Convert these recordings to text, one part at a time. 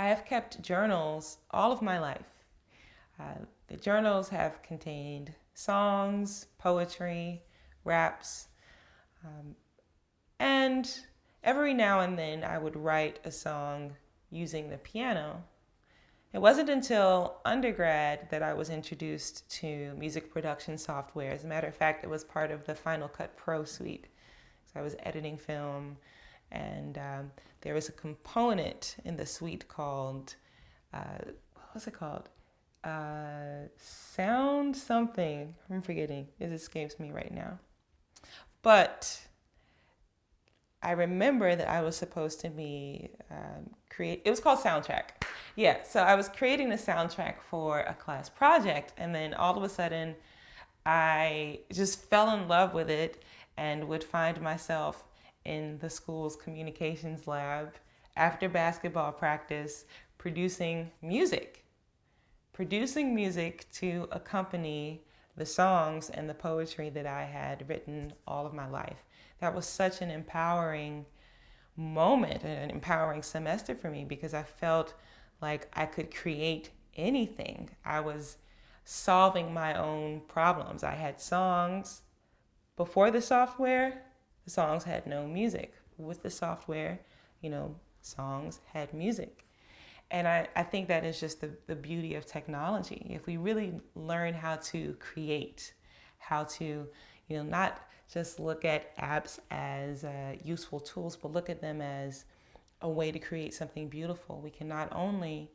I have kept journals all of my life. Uh, the journals have contained songs, poetry, raps, um, and every now and then I would write a song using the piano. It wasn't until undergrad that I was introduced to music production software. As a matter of fact, it was part of the Final Cut Pro suite. So I was editing film, and um, there was a component in the suite called, uh, what was it called? Uh, sound something. I'm forgetting. It escapes me right now. But I remember that I was supposed to be um, create. It was called soundtrack. Yeah, so I was creating a soundtrack for a class project, and then all of a sudden, I just fell in love with it and would find myself in the school's communications lab after basketball practice producing music, producing music to accompany the songs and the poetry that I had written all of my life. That was such an empowering moment, an empowering semester for me because I felt like I could create anything. I was solving my own problems. I had songs before the software, the songs had no music. With the software, you know, songs had music. And I, I think that is just the, the beauty of technology. If we really learn how to create, how to, you know, not just look at apps as uh, useful tools, but look at them as a way to create something beautiful. We can not only,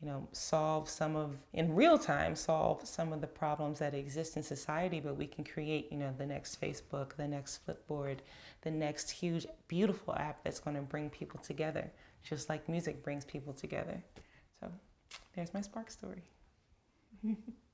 you know, solve some of, in real time, solve some of the problems that exist in society, but we can create, you know, the next Facebook, the next Flipboard, the next huge, beautiful app that's going to bring people together, just like music brings people together. So there's my spark story.